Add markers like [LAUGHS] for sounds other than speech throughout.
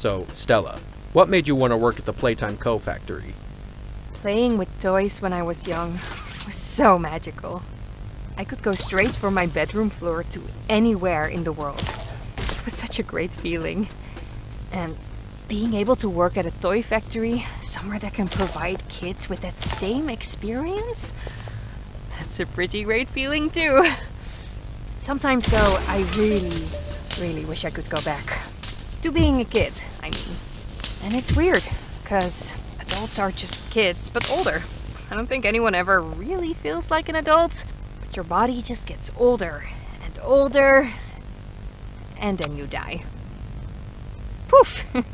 So, Stella, what made you want to work at the Playtime Co. factory? Playing with toys when I was young was so magical. I could go straight from my bedroom floor to anywhere in the world. It was such a great feeling. And being able to work at a toy factory, somewhere that can provide kids with that same experience, that's a pretty great feeling too. Sometimes though, I really, really wish I could go back. To being a kid, Mean. And it's weird, because adults are just kids, but older. I don't think anyone ever really feels like an adult, but your body just gets older and older, and then you die. Poof! [LAUGHS]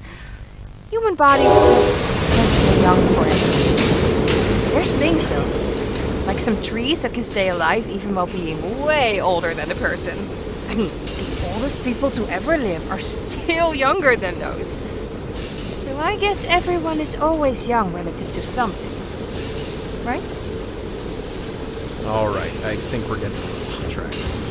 Human bodies stay young forever. There's things though, like some trees that can stay alive even while being way older than a person. I mean, the oldest people to ever live are still younger than those. So I guess everyone is always young relative to something. Right? Alright, I think we're getting off track.